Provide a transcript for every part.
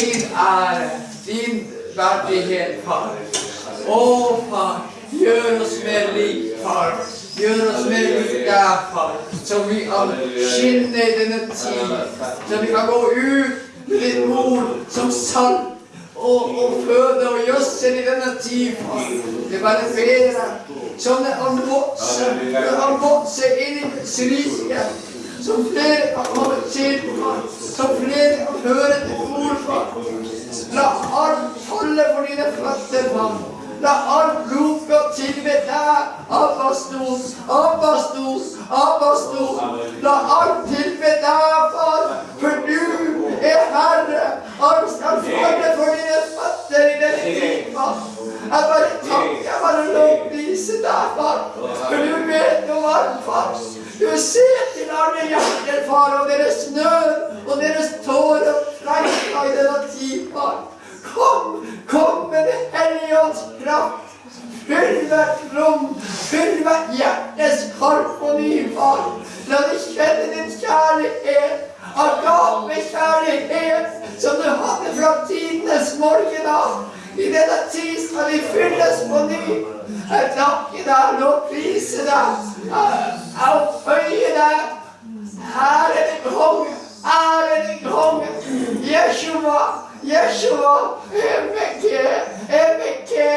din ære, din verdighet, far. Å, far, gjør oss mer lik, far. Gjør oss mer lik deg, far. Så vi kan skinne i denne tid. Så vi kan gå ut med ditt mor som salt og, og føde og gjødsel i denne tid, far. Det bare ber jeg. Sånn at han vokser, han vokser inn i rike. Som flere kan komme til, far. Som flere kan høre til ord, far. La alt falle for dine føtter, far. La alt rope og tilbe deg, Abbastos, Abbastos, Abbastos. La alt tilbe deg, far, for du er Herre. Alt skal falle for dine føtter i denne tid, far. Jeg bare takker, jeg bare lovpriser deg, far. For du vet om alt, far. Du ser til alle hjerter, far, og deres nød og deres tårer og freiker i denne tid, far. Kom, kom med Det hellige ånds kraft. Fyll hvert rom, fyll hvert hjertes korp og ny, far. La de kjenne din kjærlighet, agapekjærlighet, som du hadde fra tidenes morgen av. I denne tid skal vi fylles på ny. Jeg takker deg, lovpriser deg, jeg opphøyer deg. Ære din konge, ære din konge. Jeshua, Yeshua, Emeke, Emeke,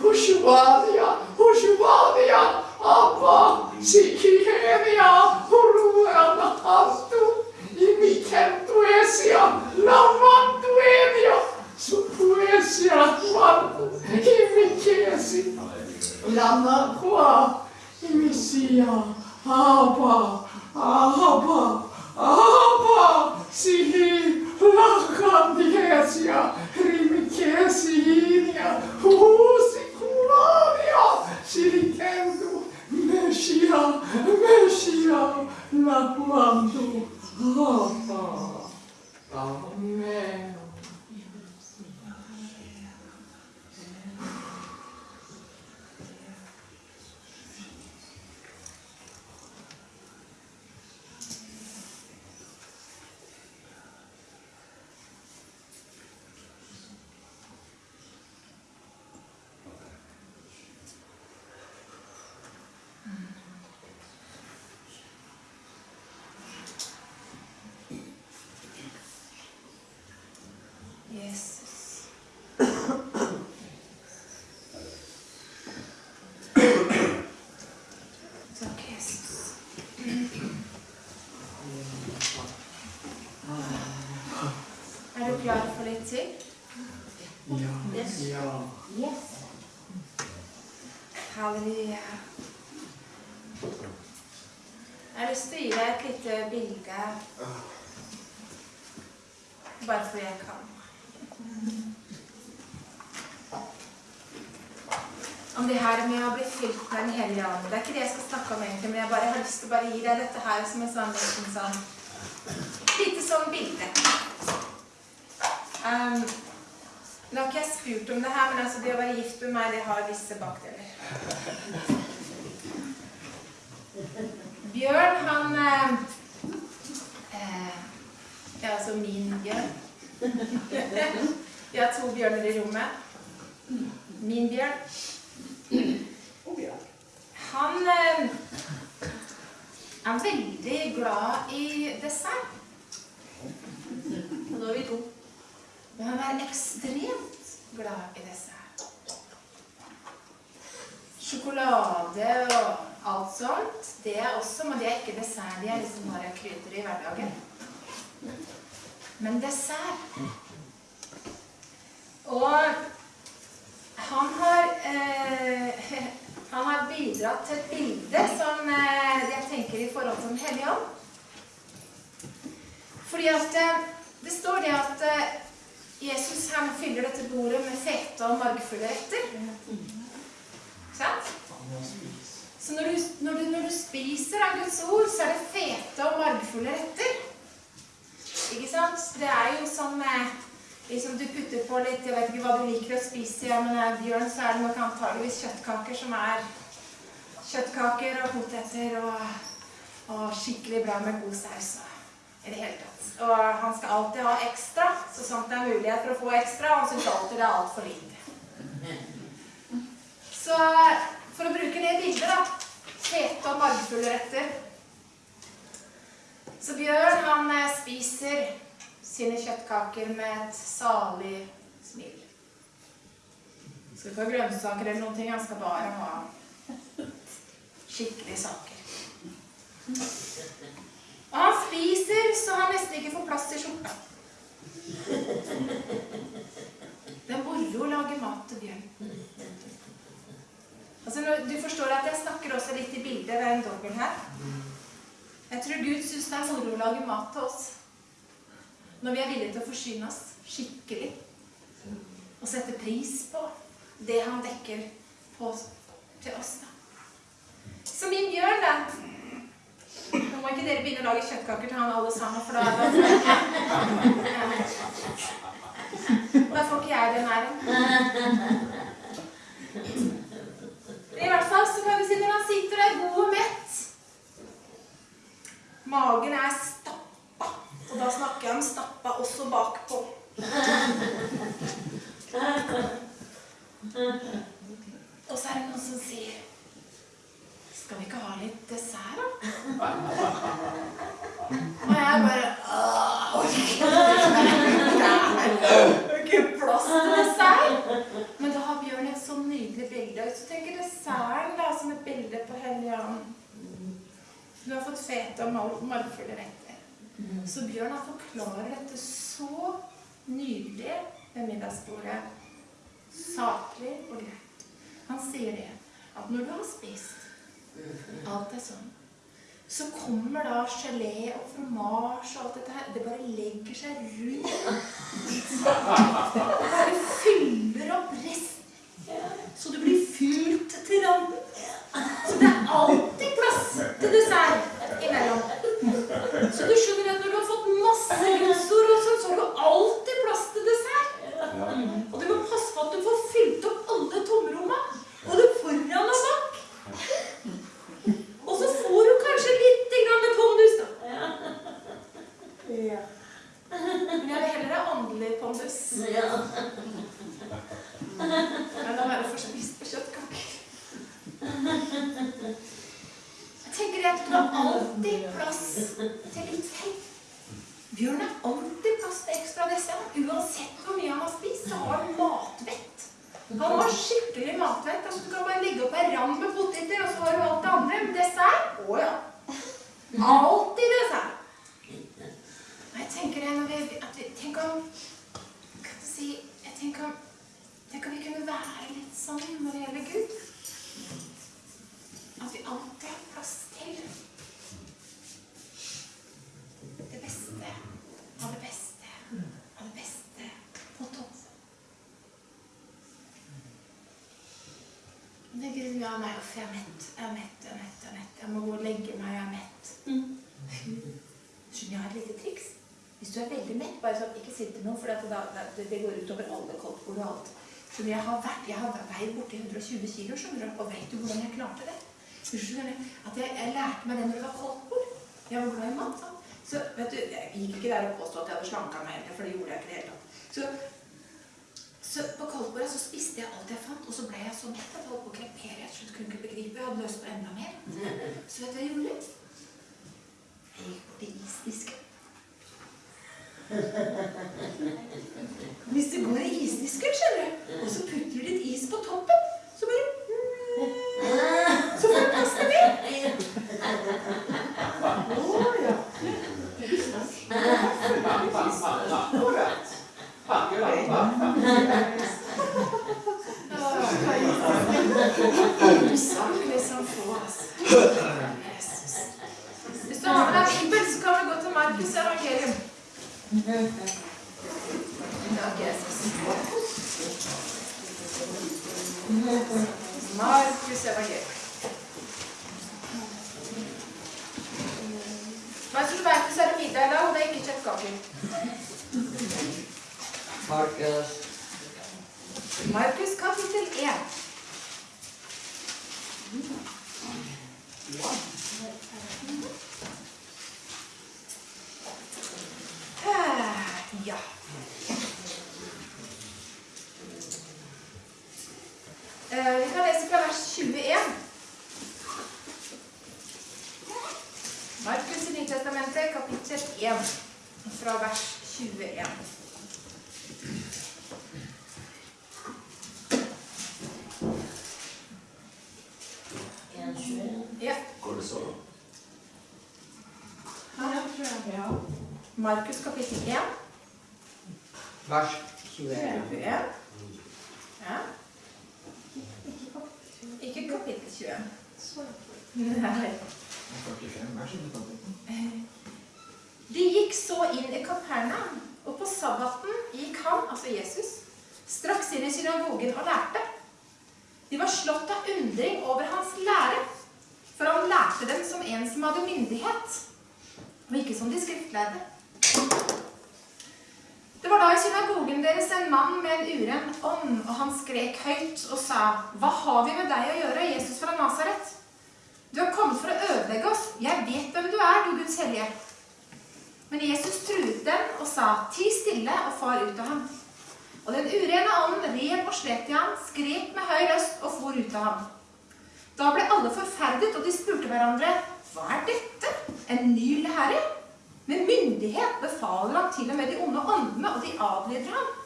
Hushuadia, Hushuadia, Abba, Sikihenia, Huruana Hastu, Imikento Esia, Lamantu Enio, Supuesia, Mantu, Imikesi, lama kuwa imisia hapa hapa hapa sihi lakandiesia rimikesiinia husikularia silikendu mesia mesia lakuandu hapa Amen. Klar Yeah. Yes. ja. Yes. Halleluja. Jeg har lyst til å gi deg et lite bilde. Bare fordi jeg kan. Om det her med å bli fylt med Den hellige ånd. Det er ikke det jeg skal snakke om egentlig, men jeg bare har lyst til å gi deg dette her som en sånn liten sånn Lite sånn bilde. Um, nå har ikke jeg spurt om det her, men altså det å være gift med meg, det har visse bakdeler. Bjørn, han eh, eh, Ja, altså min bjørn. Vi har to bjørner i rommet. Min bjørn. Han eh, er veldig glad i dessert. Nå er vi to. Men han er ekstremt glad i dessert. Sjokolade og alt sånt, det er også, men det er ikke dessert. De er liksom bare krydder i hverdagen. Men dessert Og han har eh, Han har bidratt til et bilde som eh, jeg tenker i forhold til Den hellige ånd. Fordi at eh, det står det at eh, Jesus han fyller dette bordet med fete og margfulle retter. Så når du, når, du, når du spiser av Guds ord, så er det fete og margfulle retter. Ikke sant? Det er jo som liksom du putter på litt Jeg vet ikke hva du liker å spise, ja, men eh, Bjørn, så er det nok antageligvis kjøttkaker som er kjøttkaker og poteter og, og skikkelig bra med god saus. I det hele tatt. Og han skal alltid ha ekstra, så sant det er mulighet for å få ekstra. Han syns alltid det er altfor lite. Så for å bruke det bildet, da. Fete og margfulle retter. Så Bjørn han eh, spiser sine kjøttkaker med et salig smil. Skal ikke ha grønnsaker eller noen ting, han skal bare ha skikkelige saker. Han spiser så han nesten ikke får plass til skjorta. Det er moro å lage mat til Bjørn. Altså, du forstår at jeg snakker også litt i bildet ved en dobbel her. Jeg tror Gud syns det er moro å lage mat til oss. Når vi er villige til å forsyne oss skikkelig. Og sette pris på det han dekker på, til oss. da. Så min Bjørn, da Nå må ikke dere begynne å lage kjøttkaker til han alle sammen, for da får ikke Da får ikke jeg den æren. I hvert fall så kan vi si når han sitter der god og mett Magen er stappa. Og da snakker jeg om stappa også bakpå. Og så er det noen som sier Skal vi ikke ha litt dessert, da? Og jeg bare «Åh, Det er ikke plass til dessert. Men da har Bjørn et så nydelig bilde. Så tenker desserten da som et bilde på Helligånden. Du har fått fete og mar- margfulle retter. Så Bjørn han forklarer dette så nydelig ved middagsbordet. Saklig og greit. Han sier det at når du har spist alt er sånn, så kommer da gelé og fromasje og alt dette her. Det bare legger seg rundt. Det bare fyller opp resten. Så du blir fylt til randen. Så det er alltid plass til dessert imellom. Så du skjønner at når du har fått masse og sånn, så har du alltid plass til dessert. Og du må passe på at du får fylt opp alle tomromma. Både foran og bak. Og så får du kanskje litt grann pondus, da. Men jeg vil heller ha åndelig pondus. Men å være fortsatt spist på kjøttkaker. Jeg tenker at du har alltid plass til litt fett. Bjørn har alltid plass til ekstra dessert. Uansett hvor mye han har spist, så har han matvett. Han har skikkelig matvett. Altså, du kan bare legge opp en ram med poteter, og så har du alt det andre. Men dessert Å ja. Alltid dessert. Jeg tenker det når vi, at vi Tenk om si Jeg tenker Tenk vi kunne være litt sånn når det gjelder Gud. At vi alltid har plass til det beste av det beste av det beste på topp. Det er grunnen jeg meg for jeg er mett. Jeg er mett, jeg er mett, jeg er mett. Jeg må gå og legge meg, jeg er mett. Skjønner jeg har et lite triks? Hvis du er veldig mett, bare sånn, ikke sitt til noe, for det, det, det går utover alle koldtbord og alt. Så jeg har, vært, jeg har veid borti 120 kilo, skjønner du, og vet du hvordan jeg klarte det? Skjønner at jeg, jeg lærte meg det når det var koldtbord. Jeg var glad i mat, sant? Så vet du, jeg gikk ikke der og påstod at jeg hadde slanka meg heller, for det gjorde jeg ikke det hele tatt. Så, så på koldtbordet så spiste jeg alt jeg fant, og så ble jeg så mett at jeg holdt på å krepere. Jeg kunne ikke begripe, jeg hadde lyst på enda mer. Så vet du hva jeg gjorde? Jeg gikk bort til isdisken. Hvis du går i isdisken, skjønner du, og så putter du litt is på toppen, så bare Så får du plass til mer. Usaklig som få, altså. Hvis du har med deg Bibelen, så kan du gå til Markus evangelium. Markus som du så er middag i dag, og det er ikke kjøttkaker. Markus Markus kapittel 1. Eh, Vi kan lese fra vers 21. Markus i Nytestamentet, kapittel 1, fra vers 21. Ja. Går det så? Ja. Markus kapittel 1, Vers 21. 21. Ja. Ikke kapittel 21. Nei. 45 vers i kapitlet. De gikk så inn i Kapernaum, og på sabbaten gikk han, altså Jesus, straks inn i synagogen og lærte. De var slått av undring over hans lære, for han lærte dem som en som hadde myndighet, og ikke som de skriftlærde. Det var da i synagogen deres en mann med en uren ånd, og han skrek høyt og sa, Hva har vi med deg å gjøre, Jesus fra Nasaret? Du har kommet for å ødelegge oss. Jeg vet hvem du er, du Guds hellige. Men Jesus truet dem og sa, Ti stille og far ut av ham. Og den urene ånden rev og slet i ham, skrek med høy røst og for ut av ham. Da ble alle forferdet, og de spurte hverandre, Hva er dette? En ny lærer? Med myndighet befaler han til og med de onde åndene, og de adlyder ham.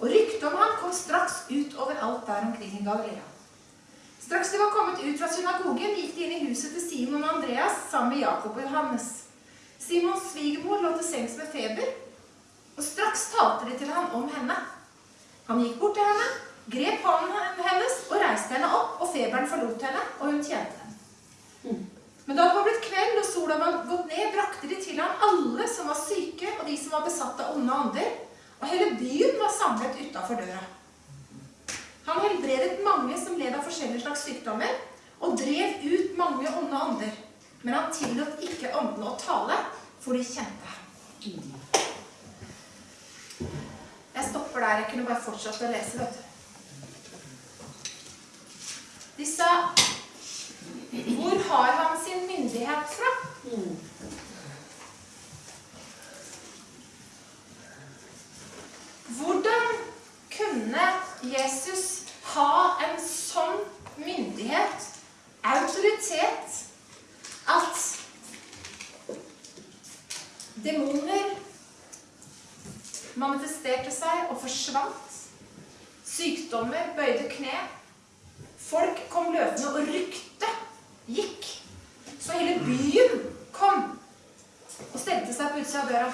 Og ryktet om ham kom straks ut overalt der omkring i Galilea. Straks de var kommet ut fra synagogen, gikk de inn i huset til Simon og Andreas sammen med Jakob og Johannes. Simons svigermor lå til sengs med feber, og straks talte de til ham om henne. Han gikk bort til henne, grep hånden hennes og reiste henne opp, og feberen forlot henne, og hun tjente dem. Men da det var blitt kveld og sola var gått ned, brakte de til ham alle som var syke, og de som var besatt av onde ånder, og hele byen var samlet utafor døra. Han helbredet mange som led av forskjellige slags sykdommer, og drev ut mange onde ånder. Men han tillot ikke åndene å tale, for de kjente ham. Jeg stopper der. Jeg kunne bare fortsatt å lese, vet du. De sa Hvor har han sin myndighet fra? Hvordan kunne Jesus ha en sånn myndighet, autoritet, at demoner manifesterte seg og forsvant? Sykdommer bøyde kne. Folk kom løpende, og ryktet gikk. Så hele byen kom og stelte seg på utsida av døra.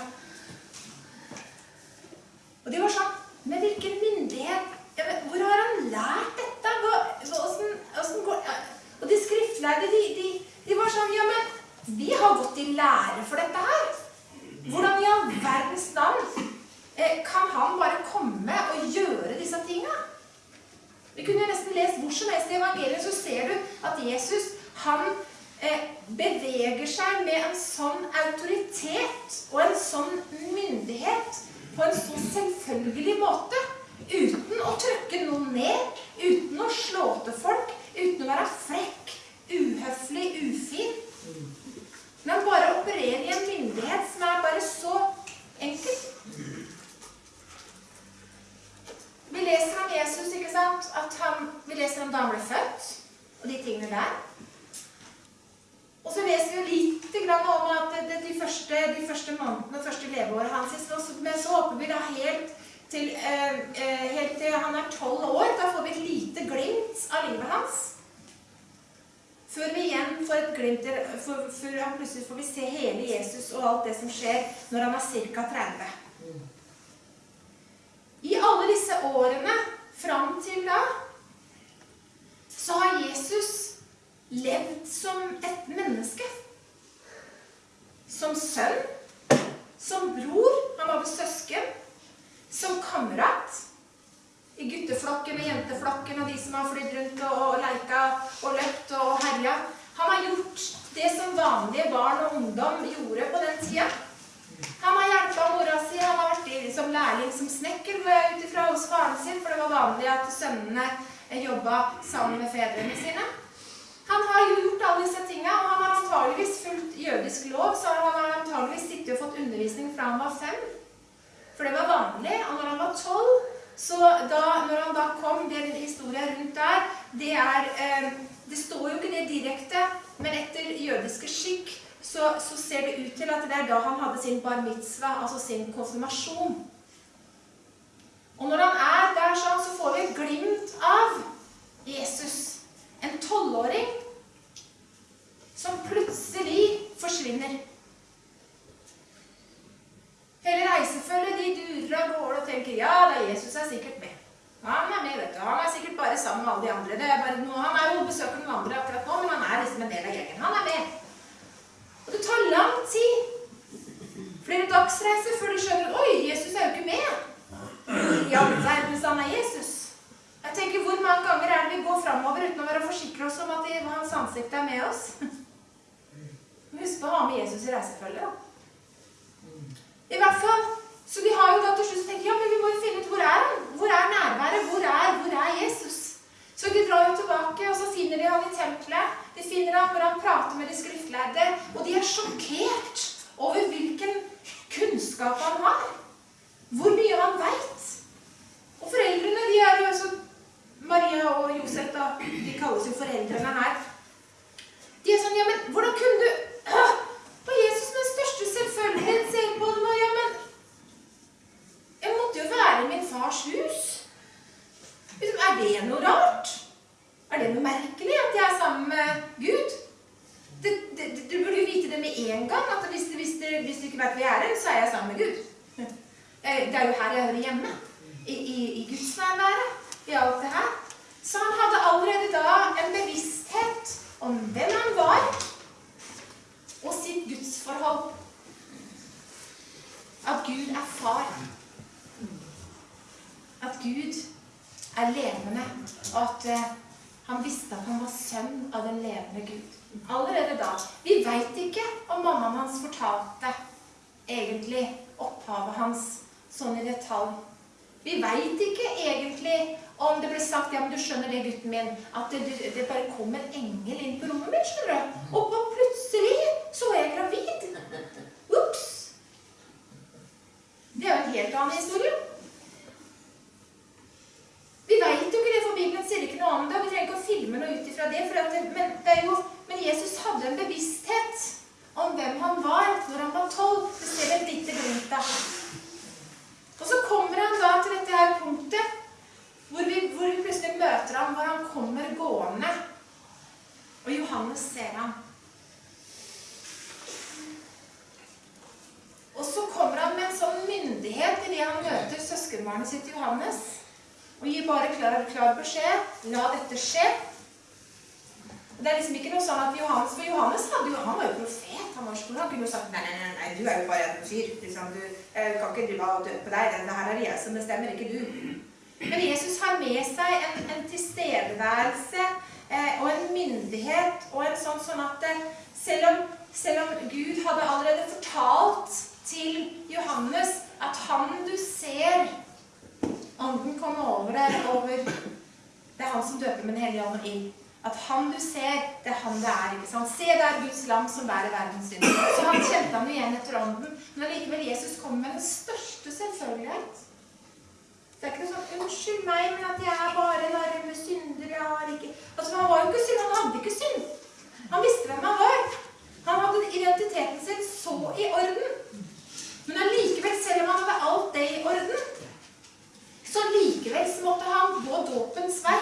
Og de var sånn Med hvilken myndighet men Hvor har han lært dette? Hva, hvordan, åssen går. Og de skriftlærde, de, de, de var sånn Ja, men vi har gått i lære for dette her. Hvordan i all verdens navn eh, kan han bare komme og gjøre disse tinga? Vi kunne nesten lest hvor som helst i evangeliet, så ser du at Jesus han eh, beveger seg med en sånn autoritet og en sånn myndighet på en så selvfølgelig måte. Uten å trykke noen ned, uten å slå til folk, uten å være frekk, uhøflig, ufin. Men bare operere i en myndighet som er bare så enkel. Vi leser om Jesus, ikke sant? At han, vi leser om da han ble født, og de tingene der. Og så leser vi litt om at de, første, de første månedene, det første leveåret hans, men så håper vi da helt til, eh, eh, helt til han er tolv år. Da får vi et lite glimt av livet hans. Før vi igjen får et glimt der- for, Før han plutselig får vi se hele Jesus og alt det som skjer når han er ca. 30. I alle disse årene fram til da så har Jesus levd som et menneske. Som sønn, som bror, han var med søsken, som kamerat. I gutteflokken og jenteflokken og de som har flydd rundt og, og leika og løpt og herja. Han har gjort det som vanlige barn og ungdom gjorde på den tida. Han har hjelpa mora si, han har vært i som lærling som snekker ut ifra hos faren sin, for det var vanlig at sønnene jobba sammen med fedrene sine. Han har jo gjort alle disse tingene, og han har antageligvis fulgt jødisk lov, så han har antageligvis sittet og fått undervisning fra han var fem. For det var vanlig. Og når han var tolv, Så da, når han da kom, den historien rundt der, det er eh, Det står jo ikke det direkte, men etter jødiske skikk så, så ser det ut til at det er da han hadde sin bar mitzvah, altså sin konfirmasjon. Og når han er der sånn, så får vi et glimt av Jesus. En tolvåring som plutselig forsvinner. Hele reisefølget de durer av gårde og tenker ja, da Jesus er sikkert med. Han er med, vet du. Han er sikkert bare sammen med alle de andre. Det er bare noe, han er jo besøker noen andre akkurat nå, men han er liksom en del av gjengen. Han er med. Og det tar lang tid. Flere dagsreiser før du skjønner Oi, Jesus er jo ikke med. I all verdens han er Jesus. Tenker, Hvor mange ganger er det vi går framover uten å være forsikre oss om at de, hans ansikt er med oss? Husk på å ha med Jesus i reisefølget. da. I hvert fall, Så de har jo da til slutt tenkt ja, men vi må jo finne ut hvor er han? Hvor er nærværet? Hvor er, hvor er Jesus? Så de drar jo tilbake, og så finner de han i tempelet. De finner han hvor han prater med de skriftlærde, og de er sjokkert over hvilken kunnskap han har. Hvor mye han veit. Og foreldrene, de er jo også Maria og Josef, da. De kalles jo foreldrene her. De er sånn Ja, men hvordan kunne du øh, Jesus med største selvfølgelighet ser på dem og Ja, men Jeg måtte jo være i min fars hus. Liksom, Er det noe rart? Er det noe merkelig at jeg er sammen med Gud? Du burde jo vite det med en gang. at Hvis, hvis, hvis du ikke vet hvor jeg så er jeg sammen med Gud. Det er jo her jeg hører hjemme. I, i, i gudsnærværet. I alt det her. Så han hadde allerede da en bevissthet om hvem han var, og sitt gudsforhold. At Gud er far. At Gud er levende, og at eh, han visste at han var sønn av den levende Gud. Allerede da. Vi veit ikke om mammaen hans fortalte egentlig opphavet hans sånn i detalj. Vi veit ikke egentlig om det ble sagt ja, men du skjønner det, gutten min, at det, det, det bare kom en engel inn på rommet mitt, skjønner du. Og på plutselig så er jeg gravid. Ops! Det er jo en helt annen historie. Vi veit jo ikke det, for Bibelen sier ikke noe om det. og Vi trenger ikke å filme noe ut ifra det. For at det men, det er jo, men Jesus hadde en bevissthet om hvem han var når han var tolv. Det ser vi et lite glimt av. Og så kommer han da til dette her punktet hvor vi, hvor vi plutselig møter ham, hvor han kommer gående. Og Johannes ser ham. Og så kommer han med en sånn myndighet idet han møter søskenbarnet sitt Johannes. Og gir bare klar, klar beskjed. La dette skje. Det er liksom ikke noe sånn at Johannes For Johannes hadde jo, han var jo profet. Han var skolen, Han kunne jo sagt nei, nei, nei, nei, du er jo bare en fyr. Liksom, du jeg kan ikke drive og døpe deg. Det her er det jeg som bestemmer, ikke du. Men Jesus har med seg en, en tilstedeværelse eh, og en myndighet og en sånn, sånn at eh, selv, om, selv om Gud hadde allerede fortalt til Johannes at han du ser Ånden kommer over deg over Det er han som døper med Den hellige ånd og ild. At han du ser, det er han det er. ikke sant? Se, det er Guds lam som bærer verdens synd. Så han kjente han igjen etter ånden. Men allikevel, Jesus kommer med den største selvfølgelighet. Det er ikke noe sånn 'Unnskyld meg, men at jeg er bare en arme synder. Jeg har ikke Altså, Han var jo ikke synd. Han hadde ikke synd. Han visste hvem han var. Han hadde identiteten sin så i orden. Men allikevel, selv om han hadde alt det i orden, så likevel så måtte han gå dåpens vei.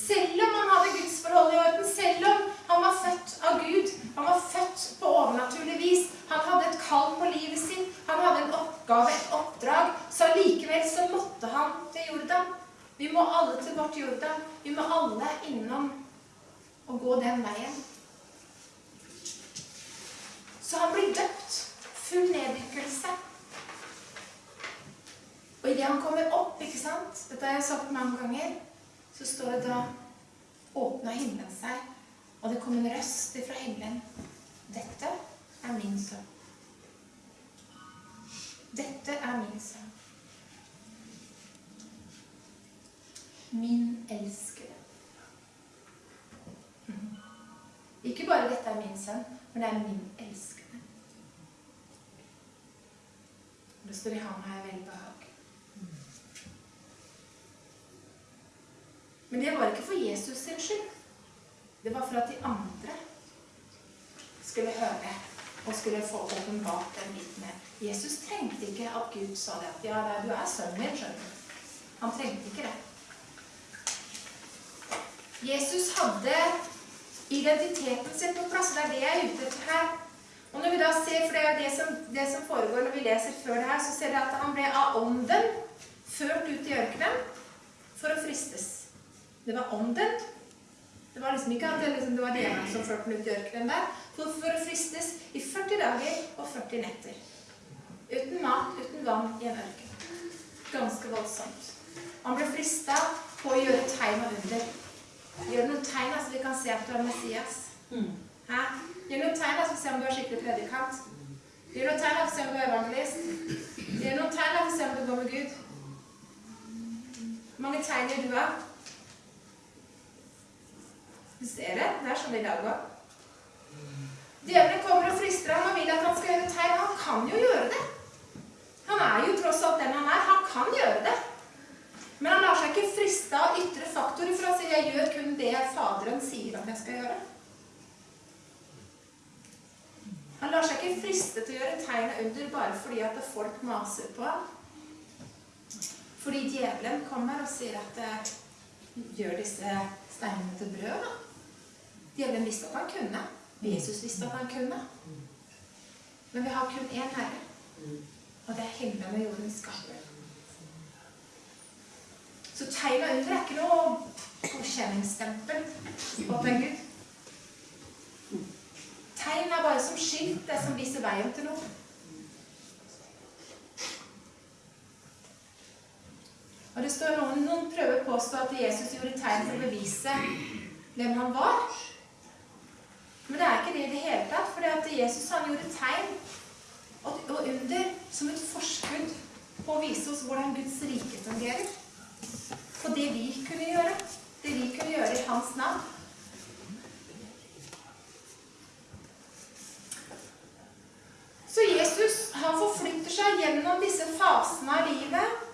Selv om han hadde gudsforholdet i orden, selv om han var født av Gud, han var født på overnaturlig vis, han hadde et kall på livet sitt, han hadde en oppgave, et oppdrag, så likevel så måtte han til Jordan. Vi må alle til vårt Jordan. Vi må alle innom og gå den veien. Så han blir døpt. Full neddykkelse. Og idet han kommer opp, ikke sant Dette har jeg sagt mange ganger. Så står det da Åpna himmelen seg, og det kom en røst fra himmelen. Dette er min sønn. Dette er min sønn. Min elskede. Ikke bare 'dette er min sønn', men det er min elskede. Det står i ham har jeg velbehag. Men det var ikke for Jesus sin skyld. Det var for at de andre skulle høre og skulle få åpenbart den biten her. Jesus trengte ikke at Gud sa det at ja, du er sønnen min, skjønner du. Han trengte ikke det. Jesus hadde identiteten sin på plass. Det er det jeg er ute etter her. Og når vi da ser, for det er det som, det som foregår når vi leser før det her, så ser vi at han ble av ånden ført ut i ørkenen for å fristes. Det var ånden. Det var liksom ikke at det, liksom, det var djevelen som førte den ut i ørkenen der. For, for å fristes i 40 dager og 40 netter. Uten mat, uten vann i en ørken. Ganske voldsomt. Han ble frista på å gjøre tegn og under. Gjør noen tegn så vi kan se at du er Messias. Hæ? Gjør noen tegn så vi ser om du er skikkelig predikant. Gjør noen tegn så vi ser om du er evangelist. Gjør noen tegn så vi ser om du går med Gud. Hvor mange tegn gjør du av? Ser det? Det er sånn i dag òg. Djevelen kommer og frister ham og vil at han skal gjøre tegn. Han kan jo gjøre det. Han er jo tross alt den han er. Han kan gjøre det. Men han lar seg ikke friste av ytre faktorer for å si jeg gjør kun det Faderen sier at jeg skal gjøre. Han lar seg ikke friste til å gjøre tegn og under bare fordi at folk maser på ham. Fordi djevelen kommer og sier at eh, gjør disse steinene til brød, da. Djevelen visste at han kunne. Jesus visste at han kunne. Men vi har kun én Herre, og det er himmelen og jordens skaper. Så tegna under er ikke noe godkjenningsstempel på en Gud. Tegn er bare som skilt, det som viser veien til noe. Og det står noen, noen prøver å påstå at Jesus gjorde tegn for å bevise hvem han var. Men det er ikke det i det hele tatt. For at Jesus han gjorde tegn og, under som et forskudd på å vise oss hvordan Guds rike fungerer. På det vi kunne gjøre. Det vi kunne gjøre i hans navn. Så Jesus han forflytter seg gjennom disse fasene av livet.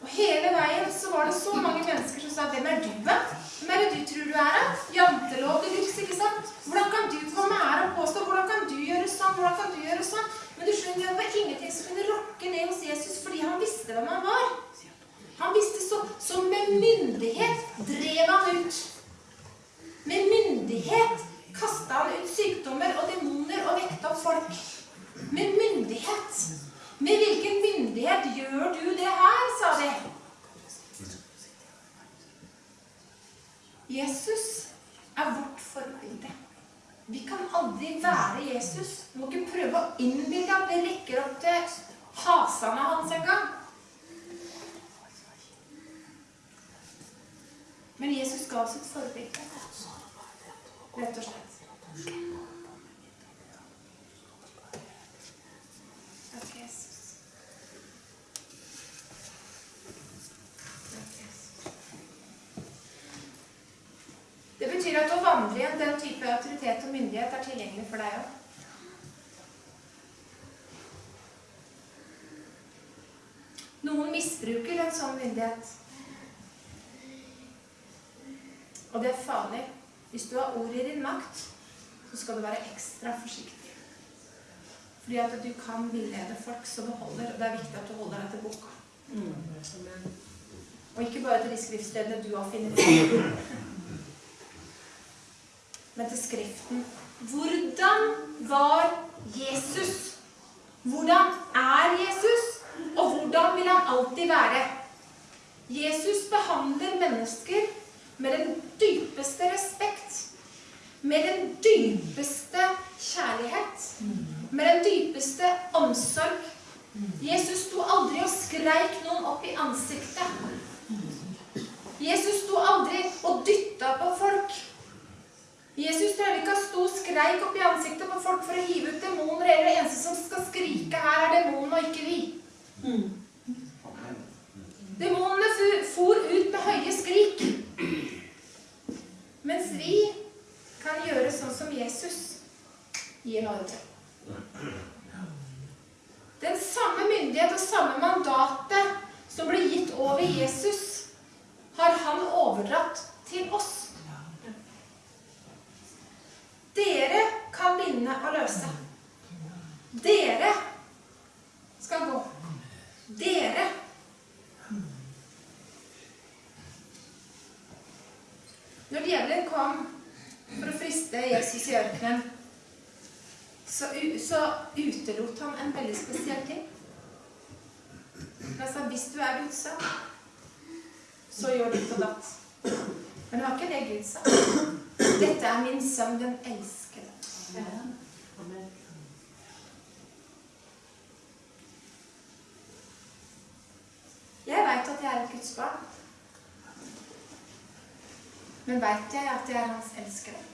Og hele veien så var det så mange mennesker som sa 'Hvem er du? Hvem er det du tror du er, da? Jantelov til livs, ikke sant? Hvordan kan du komme her og påstå? Hvordan kan du gjøre sånn? Hvordan kan du gjøre sånn? Men du skjønner, det var ingenting som kunne rokke ned hos Jesus fordi han visste hvem han var. Han visste så, så med myndighet drev han ut. Med myndighet kasta han ut sykdommer og demoner og vekta opp folk. Med myndighet. Med hvilken myndighet gjør du det her, sa de. Jesus er vårt forbilde. Vi kan aldri være Jesus. Vi må ikke prøve å innbille at vi rekker opp til hasene hans en gang. Men Jesus ga oss et forbilde. Rett og slett. Takk, Jesus. Takk, Jesus. Det betyr at å vandre igjen en den type autoritet og myndighet er tilgjengelig for deg òg. Noen misbruker en sånn myndighet. Og det er farlig. Hvis du har ord i din makt, så skal du være ekstra forsiktig. Fordi at du kan villede folk som du holder, og det er viktig at du holder deg til boka. Og ikke bare til de skriftstedene du har funnet men til Skriften. Hvordan var Jesus? Hvordan er Jesus? Og hvordan vil han alltid være? Jesus behandler mennesker med den dypeste respekt. Med den dypeste kjærlighet. Med den dypeste omsorg. Jesus sto aldri og skreik noen opp i ansiktet. Jesus sto aldri og dytta på folk. Jesus prøver ikke å stå og skreik opp i ansiktet på folk for å hive ut demoner. Eller det eneste som skal skrike her, er demonen og ikke vi. Demonene for ut med høye skrik. Mens vi kan gjøre sånn som Jesus gir ordre. Den samme myndighet og samme mandatet som ble gitt over Jesus, har han overdratt til oss. Dere kan binde og løse. Dere skal gå. Dere. Når djevelen kom for å friste Jesus i ørkenen, så, så utelot han en veldig spesiell ting. Han sa hvis du er Guds sønn, så gjør ditt og datt. Men det var ikke det Gud sa. Dette er min sønn, den elskede. Jeg veit at jeg er et Guds barn. Men veit jeg at jeg er hans elskede?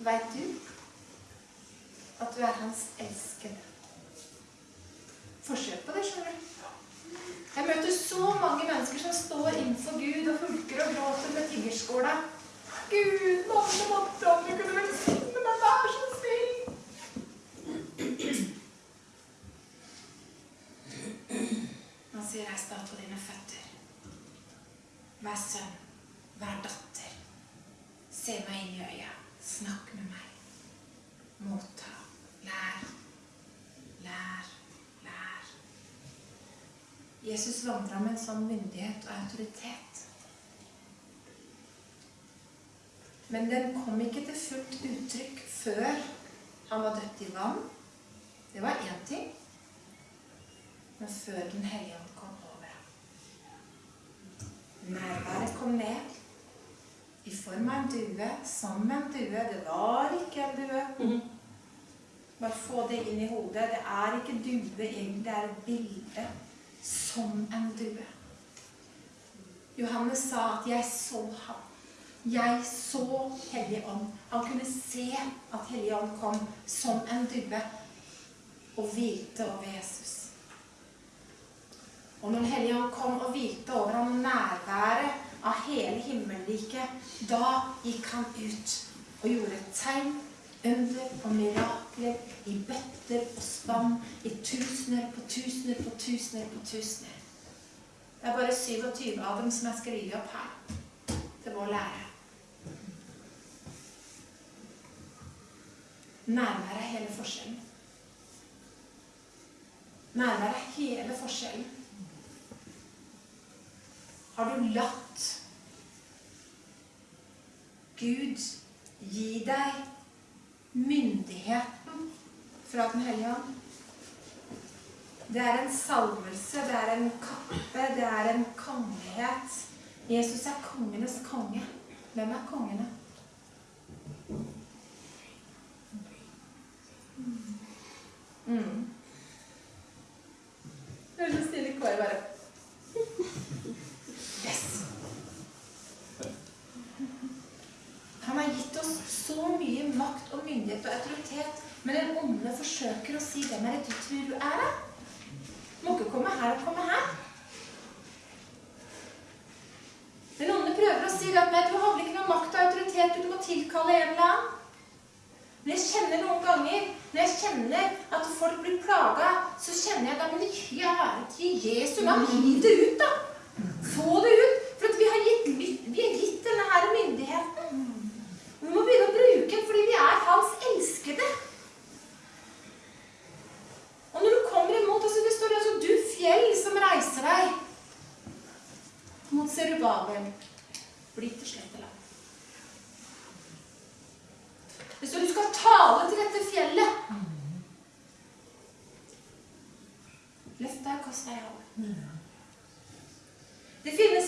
Veit du at du er hans elskede? Forsøk på det, skjønner du. Jeg møter så mange mennesker som står innenfor Gud og hulker og gråter med tiggerskåla. Gud, mamma, mamma, du kunne velsigne meg, vær så snill. Han sier, reis deg på dine føtter. Vær sønn, vær datter. Se meg inn i øya. Snakk med meg. Motta. Lær. Lær. Jesus vandra med en sånn myndighet og autoritet. Men den kom ikke til fullt uttrykk før han var døpt i vann. Det var én ting. Men før Den hellige ånd kom over ham. Nærværet kom ned i form av en due, som en due. Det var ikke en due. Bare få det inn i hodet. Det er ikke due egentlig, det er et bilde som en due. Johannes sa at 'jeg så ham'. Jeg så Helligånd. Han kunne se at Helligånd kom som en due og hvilte over Jesus. Og når Helligånd ånd kom og hvilte over ham nærværet av hele himmelriket, da gikk han ut og gjorde tegn, under og mirakler i bøtter og spann, i tusener på tusener på tusener på tusener. Det er bare 27 av dem som er skrevet opp her til vår lære. Nærvær er hele forskjellen. Nærvær er hele forskjellen. Har du latt Gud gi deg myndigheten fra Den hellige ånd? Det er en salvelse, det er en kappe, det er en kongelighet. Jesus er kongenes konge. Hvem er kongene? Mm. Er så stille kår, bare. Yes! Han har gitt oss så mye makt og myndighet og autoritet, men den onde forsøker å si 'Hvem er det du tror du er', da? Må ikke komme her og komme her. Den onde prøver å si at nei, du har vel ikke noe makt og autoritet, du må tilkalle en eller annen. Men jeg kjenner noen ganger, når jeg kjenner at folk blir plaga, så kjenner jeg da, men kjære til Jesu navn, Gi det ut, da. Få det ut. For at vi har gitt, vi har gitt denne her myndigheten. Vi må begynne å bruke den fordi vi er hans elskede. Og når du kommer imot, oss, det står altså du fjell som reiser deg mot Serubabel, bli til slett land. Det står du skal tale til dette fjellet. Løft deg og kast deg over. Det finnes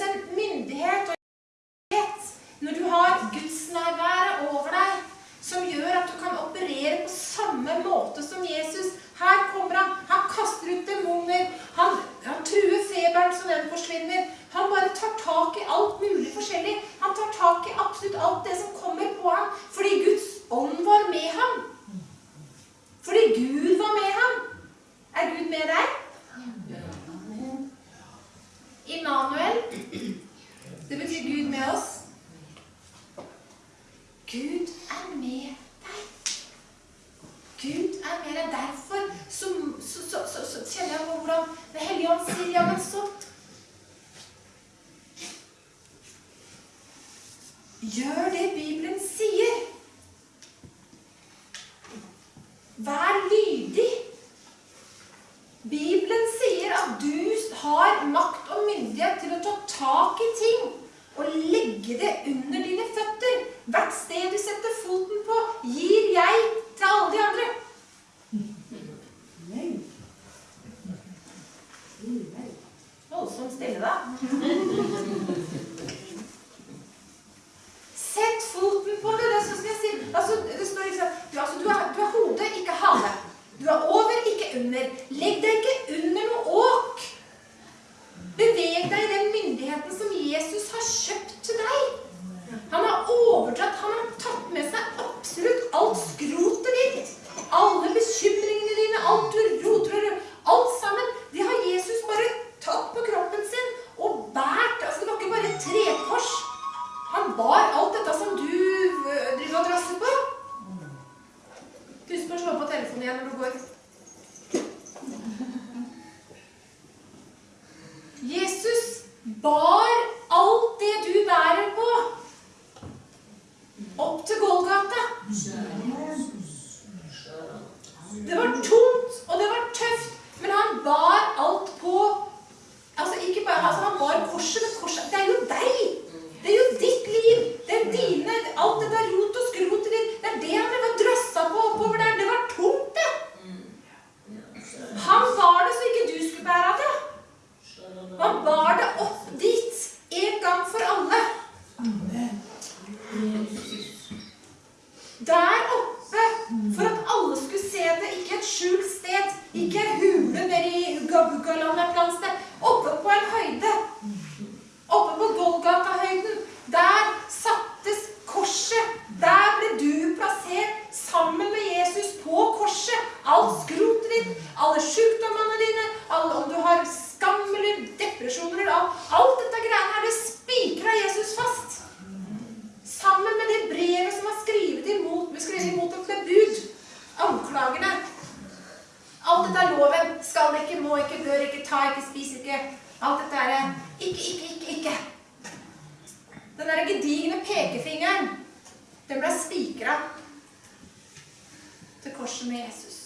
korset med Jesus.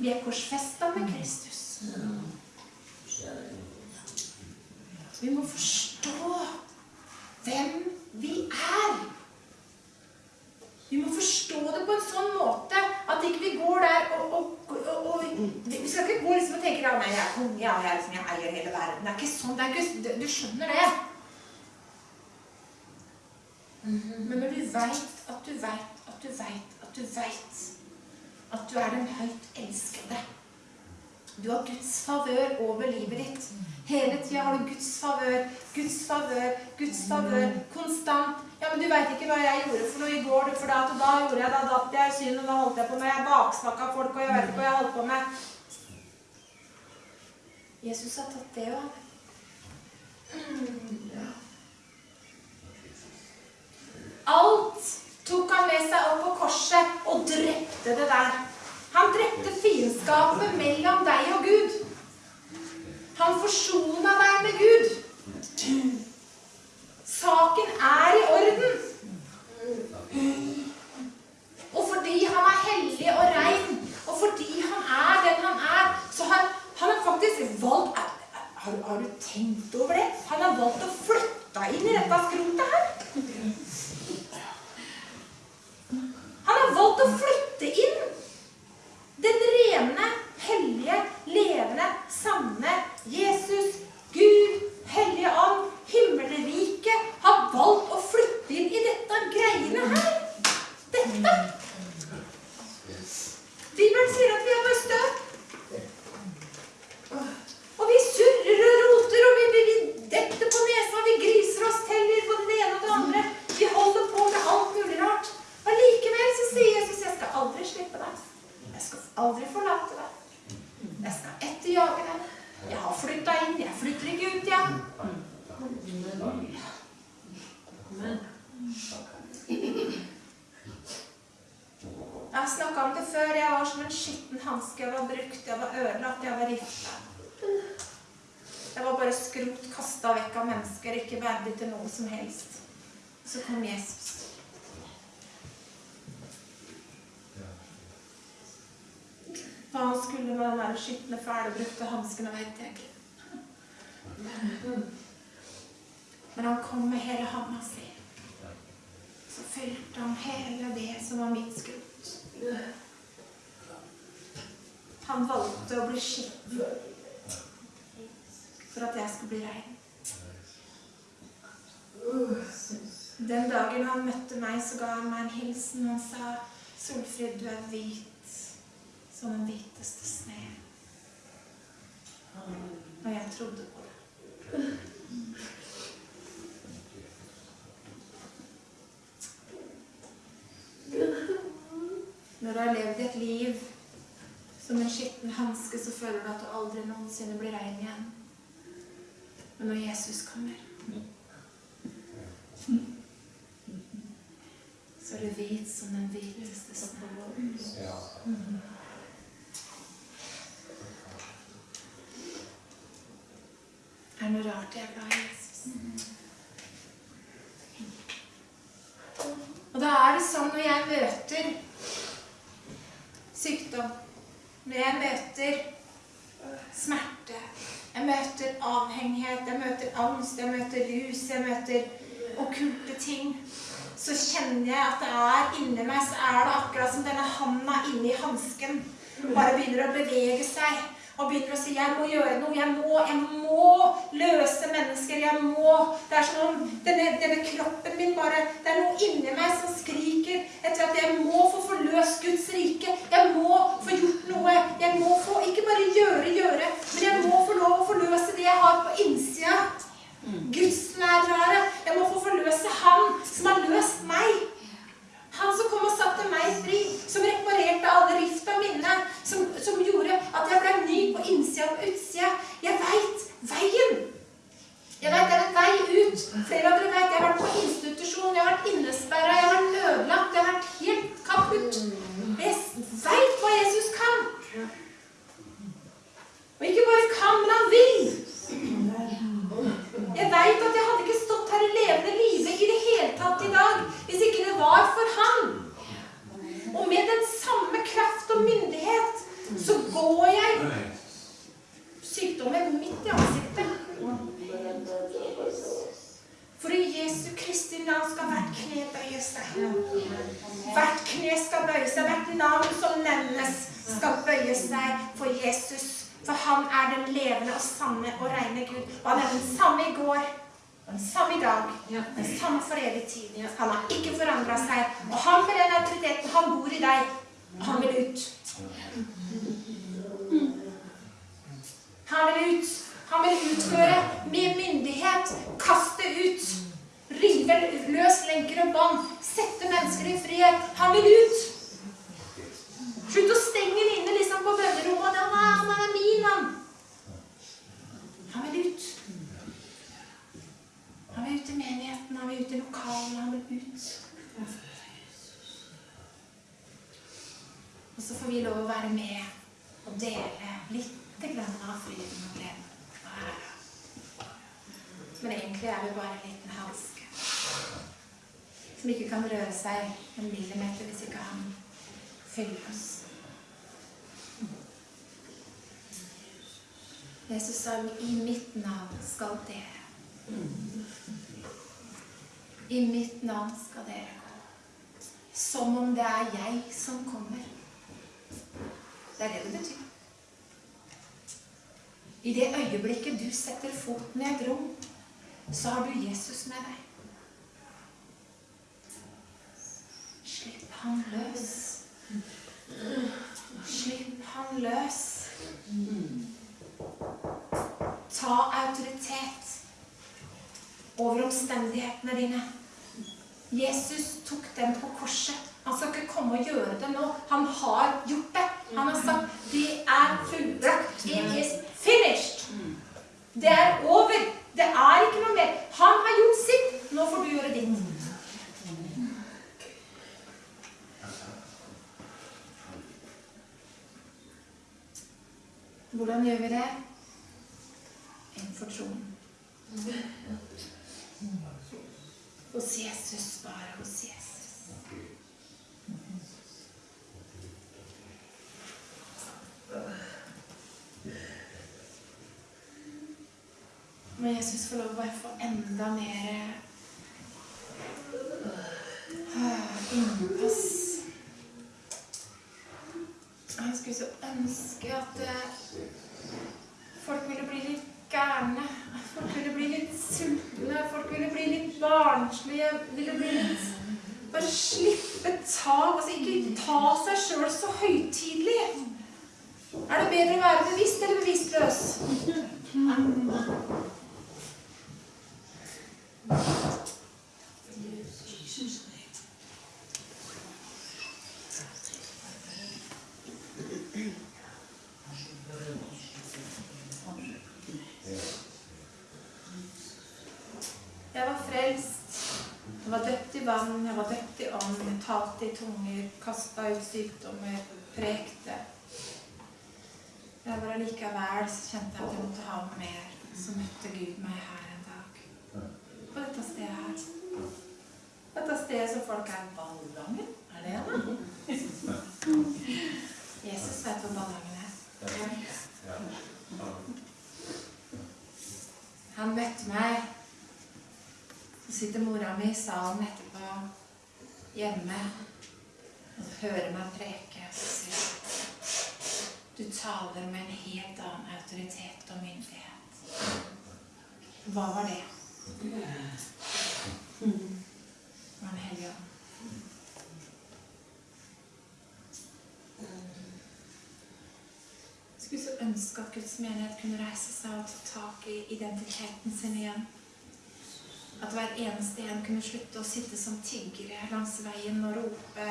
Vi er korsfesta med Kristus. Vi må forstå hvem vi er. Vi må forstå det på en sånn måte at ikke vi går der og, og, og, og Vi skal ikke gå liksom og tenke at jeg er konge, jeg, er liksom, jeg eier hele verden. Det er ikke sånn. Er ikke, du skjønner det. Men når du veit at du veit at du veit at du veit at du er den høyt elskede Du har Guds favør over livet ditt. Hele tida har du Guds favør, Guds favør, Guds favør. Konstant. Ja, men du veit ikke hva jeg gjorde for noe i går, for da, da gjorde jeg, da datt jeg, synd, og da holdt jeg på med Jeg baksnakka folk, og jeg vet ikke hva jeg holdt på med. Jesus har tatt det òg. Alt tok han med seg opp på korset og drepte det der. Han drepte fiendskapet mellom deg og Gud. Han forsona deg med Gud. Saken er i orden. Og fordi han er hellig og rein, og fordi han er den han er, så har han har faktisk valgt har, har du tenkt over det? Han har valgt å flytte inn i dette skrotet her. Han har valgt å flytte inn den rene, hellige, levende, sanne Jesus, Gud, Hellige Ånd, himmelriket, har valgt å flytte inn i dette greiene her. Dette. Bibelen sier at vi er bare støv. Og vi surrer og roter, og vi, vi, vi detter på nesa, vi griser oss til på det ene og det andre. Vi holder på med alt mulig rart. Og likevel så sier Jesus, jeg skal aldri slippe deg. Jeg skal aldri forlate deg. Jeg skal etterjage deg. Jeg har flytta inn, jeg flytter ikke ut igjen. Jeg har snakka om det før. Jeg var som en skitten hanske. Jeg var brukt, jeg var ødelagt, jeg var rifta. Jeg var bare skrot kasta vekk av mennesker, ikke verdig til noe som helst. så kom Jesus. Hva han skulle med den der skitne, fæle, brukte hanskene, vet jeg ikke. Men han kom med hele handa si. Så fylte han hele det som var mitt skrot. Han valgte å bli skitten for at jeg skulle bli rein. Den dagen han møtte meg, så ga han meg en hilsen. Han sa, 'Solfrid, du er hvit som den hviteste sne'. Og jeg trodde på det. Når du har levd et liv som en skitten hanske, så føler du at du aldri noensinne blir rein igjen. Men når Jesus kommer, så er du hvit som den hviteste snø. Er det noe rart jeg er glad i Jesus? Og da er det sånn når jeg møter sykdom, når jeg møter smerte, jeg møter avhengighet, jeg møter angst, jeg møter rus, jeg møter okkulte ting, så kjenner jeg at det er inni meg, så er det akkurat som denne handa inni hansken bare begynner å bevege seg. Og begynner å si 'jeg må gjøre noe', jeg må, jeg må løse mennesker. jeg må, Det er som om denne, denne kroppen min bare Det er noe inni meg som skriker etter at jeg må få forløst Guds rike. Jeg må få gjort noe. Jeg må få ikke bare gjøre, gjøre, men jeg må få lov å forløse det jeg har på innsida. Guds nærvære. Jeg må få forløse Han som har løst meg. Han som kom og satte meg fri, som reparerte alle rift av minnet, som, som gjorde at jeg ble ny på innsida og utsida. Jeg veit veien. Jeg vet det er en vei ut. Flere av dere vet jeg har vært på institusjon, jeg har vært innesperra, jeg har vært ødelagt, jeg har vært helt kaputt. Jeg veit hva Jesus kan. Og ikke bare kan, men han vil. Jeg veit at jeg hadde ikke stått her i levende live i det hele tatt i dag hvis ikke det var for han. Og med den samme kraft og myndighet så går jeg sykdommen midt i ansiktet. For i Jesu Kristi navn skal hvert kne bøye seg. Hvert kne skal bøye seg. Hvert navn som nevnes, skal bøye seg for Jesus. For han er den levende og sanne og reine Gud. Og han er den samme i går, den samme i dag, den samme for evig tid. Han har ikke forandra seg. Og han med den autoriteten, han bor i deg. Og han vil ut. Han vil ut. Han vil utføre med myndighet. Kaste ut. Rive løs lenker og bånd. Sette mennesker i frihet. Han vil ut. Slutt å stenge den inne liksom på bønnerommet. Han er, han er min, han. Han vil ut. Han vil ut i menigheten, han vil ut i lokalene, han vil ut. Og så får vi lov å være med og dele litt av friden og gleden. Men egentlig er vi bare en liten hanske som ikke kan røre seg en millimeter hvis ikke han fyller oss. Jesus sa i mitt navn skal dere. I mitt navn skal dere gå. Som om det er jeg som kommer. Det er det det betyr. I det øyeblikket du setter foten i et rom, så har du Jesus med deg. Slipp han løs. Slipp han løs. Ta autoritet over omstendighetene dine. Jesus tok dem på korset. Han skal ikke komme og gjøre det nå. Han har gjort det. Han har sagt 'Det er fullbrakt'. It is finished. Det er over. Det er ikke noe mer. Han har gjort sitt. Nå får du gjøre ditt. Hvordan gjør vi det? Innenfor troen. Og Hos Jesus, bare hos Jesus. Må Jesus få lov å bare få enda mer ah, innpass. Jeg skulle så ønske at eh, folk ville bli litt gærne. Folk ville bli litt sultne. Folk ville bli litt barnslige. Ville bli litt Bare slippe tak. Altså ikke ta seg sjøl så høytidelig. Er det bedre å være bevisst eller bevisstløs? Jeg var frelst. Jeg var døpt i vann, jeg var døpt i ånd, jeg talte i tunger, kasta ut sykdommer, prekte. Jeg var allikevel kjente jeg at jeg måtte ha noe mer. Så møtte Gud meg her en dag. På dette stedet her. Dette stedet som folk er Ballangen? Er det det? Jesus vet hvor Ballangen er. Han møtte meg. Så sitter mora mi i salen etterpå hjemme og hører meg preke. Så sier du taler med en helt annen autoritet og myndighet. Hva var det? Det var Den hellige ånd. Skulle så ønske at Guds menighet kunne reise seg og ta tak i identiteten sin igjen. At hver eneste en kunne slutte å sitte som tiggere langs veien og rope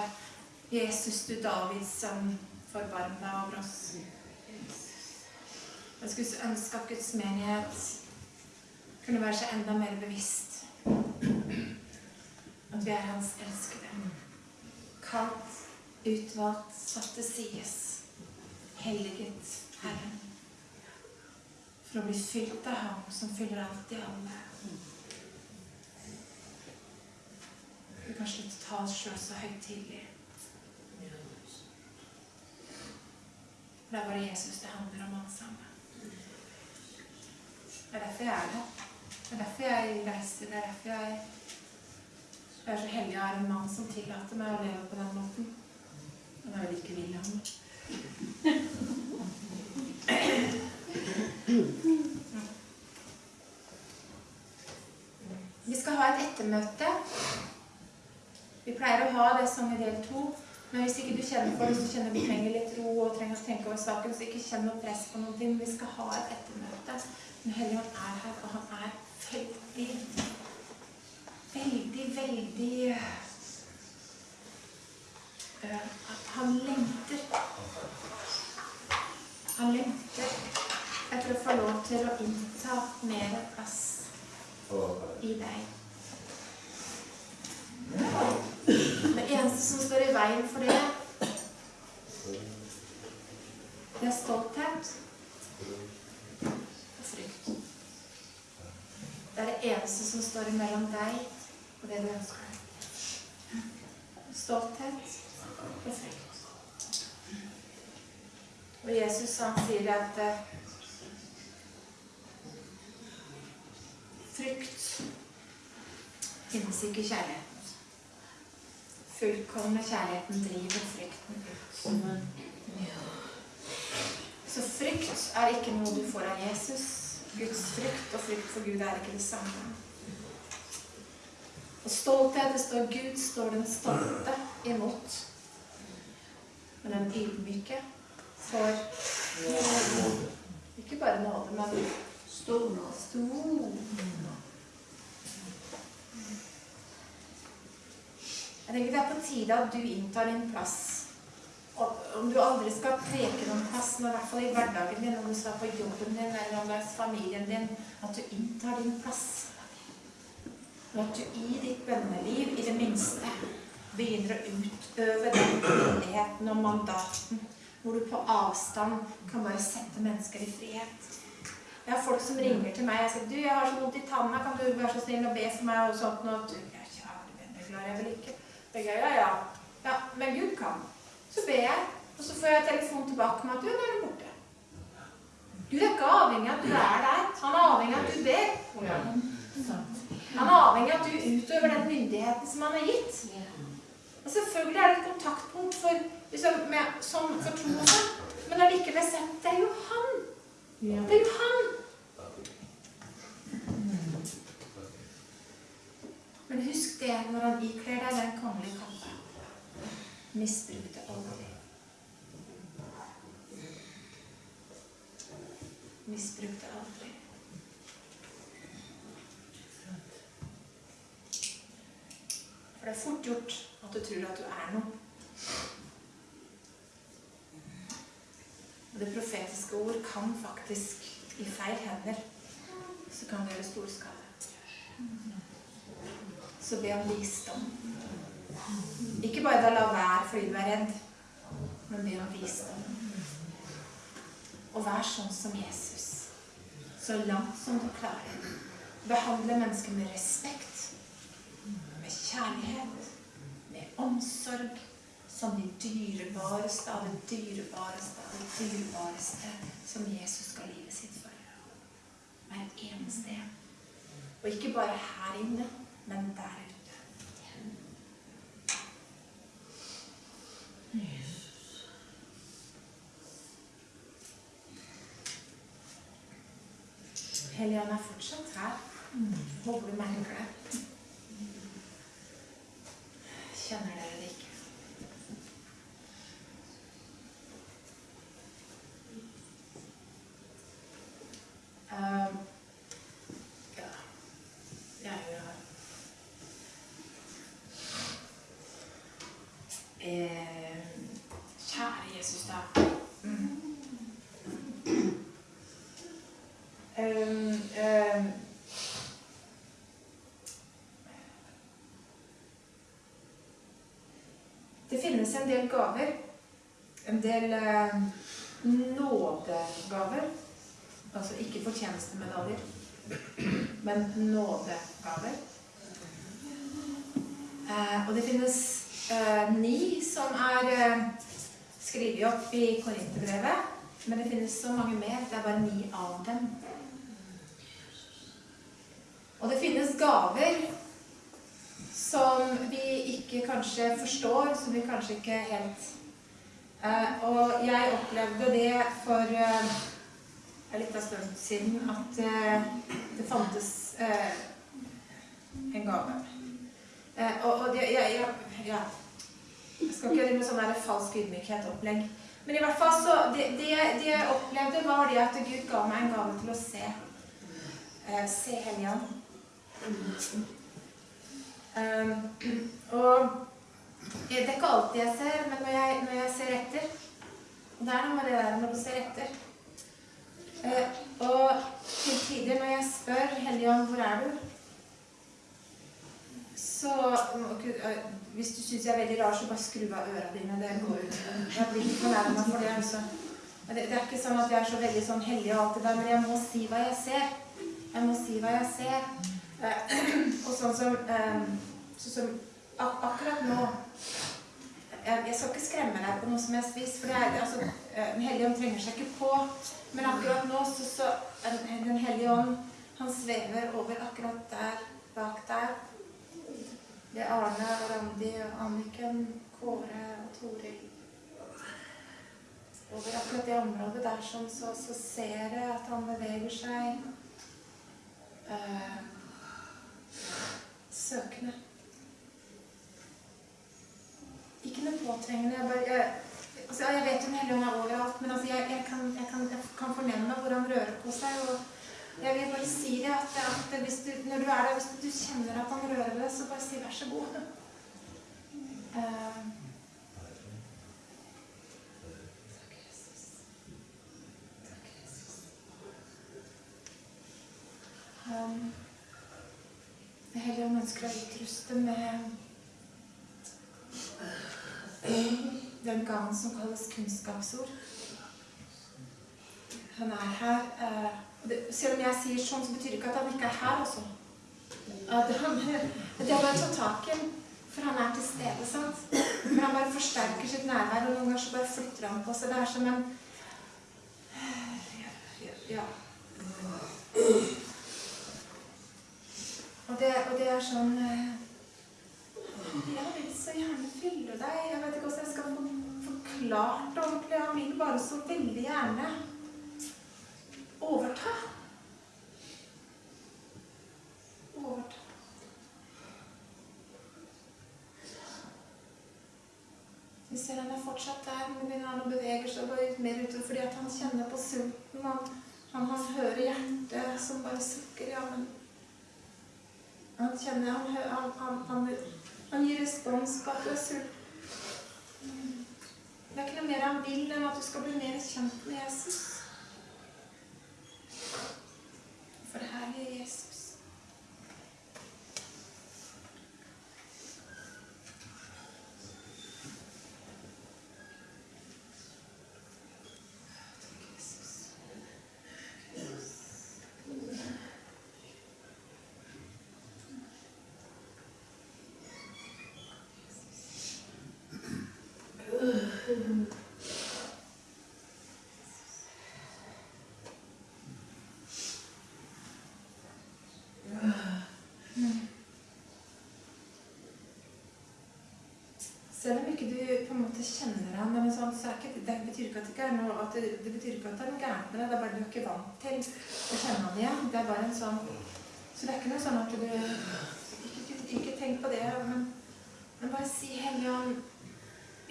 'Jesus, du David, som forbarm deg over oss'. Jeg skulle så ønske at Guds menighet kunne være seg enda mer bevisst. At vi er Hans elskede. Kalt, utvalgt, satt til sides. Helliget Herren. For å bli fylt av Ham som fyller alt i alle. Vi kan slutte å ta oss sjøl så høytidelig. For det er bare Jesus det handler om alt sammen. Det er derfor jeg er her. Det er derfor jeg reiser. Det er derfor jeg, jeg er så heldig jeg er en mann som tillater meg å leve på den måten. Han er vel ikke William. Vi skal ha et ettermøte. Vi pleier å ha det som i del to. Men hvis ikke du kjenner for det, så kjenner du trenger litt ro og trenger å tenke over saken, så ikke kjenn noe press på noe. Vi skal ha et ettermøte. Men Helligånd er her, og han er veldig, veldig, veldig øh, Han lengter. Han lengter etter å få lov til å innta mer plass i deg. Det eneste som står i veien for det, det er stolthet og frykt. Det er det eneste som står imellom deg og det du ønsker deg. Stolthet og frykt. Og Jesus han sier at eh, frykt finnes ikke i kjærligheten. Fullkomne kjærligheten driver frykten ut. Så frykt er ikke noe du får av Jesus. Guds frykt og frykt for Gud er ikke det samme. Og stolthet, det står Gud står den stolte imot. Men den ydmyke får ikke bare nåde, men stor nåde. Jeg tenker Det er på tide at du inntar din plass. Og om du aldri skal preke noen plass, men i hvert fall i hverdagen din, om du skal på jobben din eller om det er familien din, at du inntar din plass. Og at du i ditt bønneliv i det minste begynner å utøve den myndigheten og mandaten hvor du på avstand kan bare sette mennesker i frihet. Jeg har folk som ringer til meg og sier du, jeg har så vondt i tanna, kan du være så snill å be for meg? og sånt, og du, jeg, kjære, jeg vil ikke. Tenker jeg, ja, ja. ja, men Gud kan. Så ber jeg, og så får jeg telefon tilbake med at du, nå er du borte. Gud er ikke avhengig av at du er der. Han er avhengig av at du ber. Han er avhengig av at du utøver den myndigheten som han har gitt. Og selvfølgelig er det et kontaktpunkt for, liksom, med, som for tro sånn, men allikevel er det jo han. Det er jo han. Men husk det når han ikler deg den kongelige kappe. Misbruk det aldri. Misbruk det aldri. For det er fort gjort at du tror at du er noe. Og det profetiske ord kan faktisk, i feil hender, så kan det gjøre stor skade. Så be om visdom. Ikke bare da la være fordi du er redd, men be om visdom. Og vær sånn som Jesus. Så langt som du klarer. Behandle mennesker med respekt, med kjærlighet, med omsorg, som de dyrebareste av det dyrebareste av det dyrebareste som Jesus ga livet sitt for. Hver eneste en. Og ikke bare her inne, men der ute. Helligånd er fortsatt her. Håper du merker det. Kjenner dere det ikke? Um, ja. Jeg er jo eh, Kjære Jesus, da. Mm. Um, um, det finnes en del gaver. En del eh, nådegaver. Altså ikke fortjenestemedaljer, men nådegaver. Eh, og det finnes eh, ni som er eh, skrevet opp i Korinterbrevet. Men det finnes så mange mer. Det er bare ni av dem. Og det finnes gaver som vi ikke kanskje forstår, som vi kanskje ikke helt eh, Og jeg opplevde det for eh, en liten stund siden at eh, det fantes eh, en gave. Eh, og, og det, ja, ja, ja. Jeg skal ikke drive med sånn falsk ydmykhet-opplegg. Men i hvert fall så det, det, det jeg opplevde, var det at Gud ga meg en gave til å se. Eh, se Helligånd. Um, og det er ikke alltid jeg ser, men når jeg, når jeg ser etter det er noe med det der når du ser etter. Eh, og til tider når jeg spør Helligånd, hvor er du? Så Hvis du syns jeg er veldig rar, så bare skru av ørene dine. Det går ut. Jeg blir ikke fornærma for det. altså. Det er ikke sånn at jeg er så veldig sånn hellig og alt det der, men jeg må si hva jeg ser. Jeg må si hva jeg ser. Eh, og sånn som, eh, sånn som ak Akkurat nå jeg, jeg skal ikke skremme deg på noe som helst vis, for det er, altså, eh, Den hellige ånd trenger seg ikke på. Men akkurat nå så, så Den hellige ånd han svever over akkurat der, bak der. Det er Arne og Randi og Anniken, Kåre og Toril. Over akkurat det området der sånn, så, så ser jeg at han beveger seg. Eh, søkende. Ikke noe påtrengende. Jeg, bare, jeg, altså, jeg vet jo Den hellige ånd er overalt, men altså, jeg, jeg, kan, jeg, kan, kan fornemme hvor han rører på seg. og Jeg vil bare si det at, at hvis du, når du er der, hvis du kjenner at han rører deg, så bare si 'vær så god'. Uh, Um, Hellige ånd ønsker å utruste med den gaven som kalles kunnskapsord. Han er her. eh, selv om jeg sier sånn, så betyr det ikke at han ikke er her også. At han, det er bare å ta tak i. For han er til stede, sant? For han bare forsterker sitt nærvær, og noen ganger så bare flytter han på seg. Det er som en Ja. Og det, er sånn eh, Jeg vil så gjerne fylle deg. Jeg vet ikke hvordan jeg skal få forklart det ordentlig. Han vil bare så veldig gjerne overta. Overta. Vi ser han er fortsatt der, men begynner han å bevege seg bare mer utover fordi han kjenner på sulten. Han, han, han hører hjertet som bare sukker. Ja, men han kjenner Han, han, han, han, han gir respons på at du er sulten. Det er ikke noe mer han vil enn at du skal bli mer kjent med Jesus. For det her er Jesus. Selv om ikke du på en måte kjenner ham, men sånn, så ikke, det betyr ikke at det ikke er noe, det, det betyr ikke at det er noe gærent med deg. Det er bare du er ikke vant til å kjenne ham igjen. Det er bare en sånn Så det er ikke noe sånn at du Ikke, ikke, ikke tenk på det, men, men bare si Hellige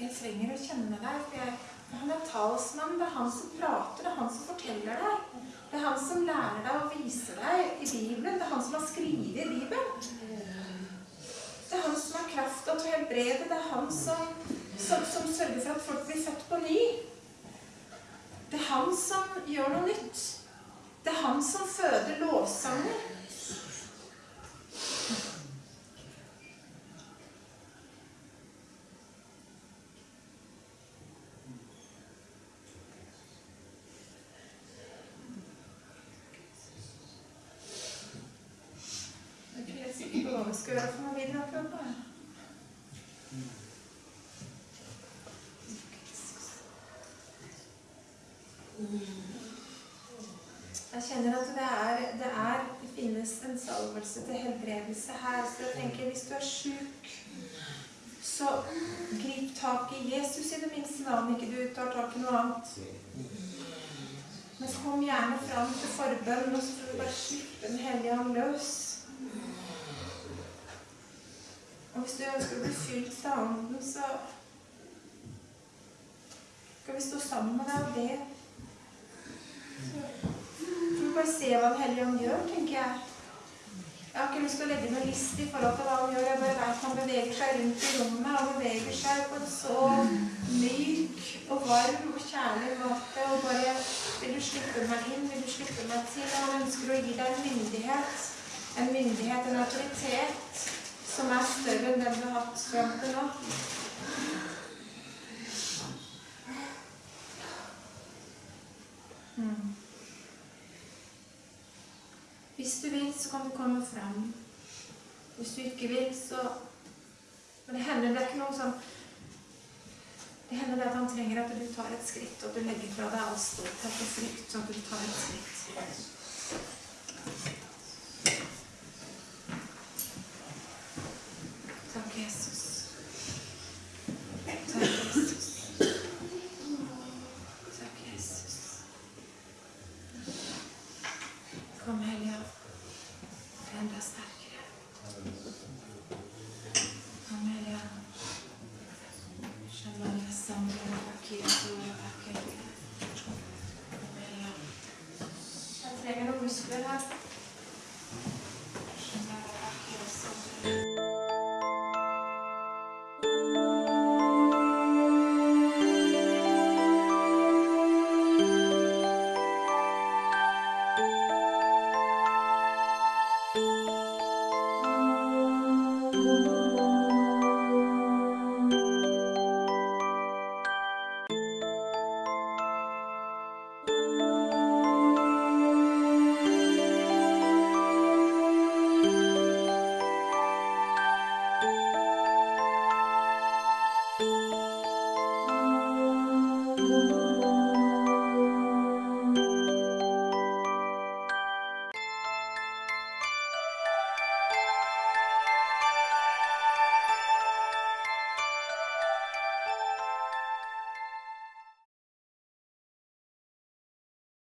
jeg trenger å kjenne deg. For jeg, han er talsmann. Det er han som prater. Det er han som forteller deg. Det er han som lærer deg og viser deg i Bibelen. Det er han som har skrevet i Bibelen. Det er han som har krafta til å helbrede. Det er han som, som, som sørger for at folk blir født på ny. Det er han som gjør noe nytt. Det er han som føder lovsanger. Jeg er ikke helt sikker på hva vi skal gjøre for noe videre akkurat nå. Jeg kjenner at det er, det er det finnes en salvelse til helbredelse her. Så jeg tenker hvis du er sjuk, så grip tak i Jesus i det minste, da, om ikke du tar tak i noe annet. Men kom gjerne fram til forbønn, og så får du bare slippe Den hellige ånd løs. Og hvis du ønsker å bli fylt av Ånden, så skal vi stå sammen med deg og be. Så bare se hva Den hellige ånd gjør, tenker jeg. Jeg har ikke lyst til å legge noe list i forhold til hva han gjør. Jeg bare vet han beveger seg rundt i rommet. Han beveger seg på en så myk og varm og kjærlig måte. Og bare Vil du slippe meg inn? Vil du slippe meg til? Han ønsker å gi deg en myndighet. En myndighet, en autoritet, som er større enn den du har hatt fram til nå. Mm. Hvis du vil, så kan du komme fram. Hvis du ikke vil, så Men det hender det er ikke noe sånn Det hender det at han trenger at du tar et skritt, og du legger fra deg all stolthet og frykt, sånn at du tar et skritt.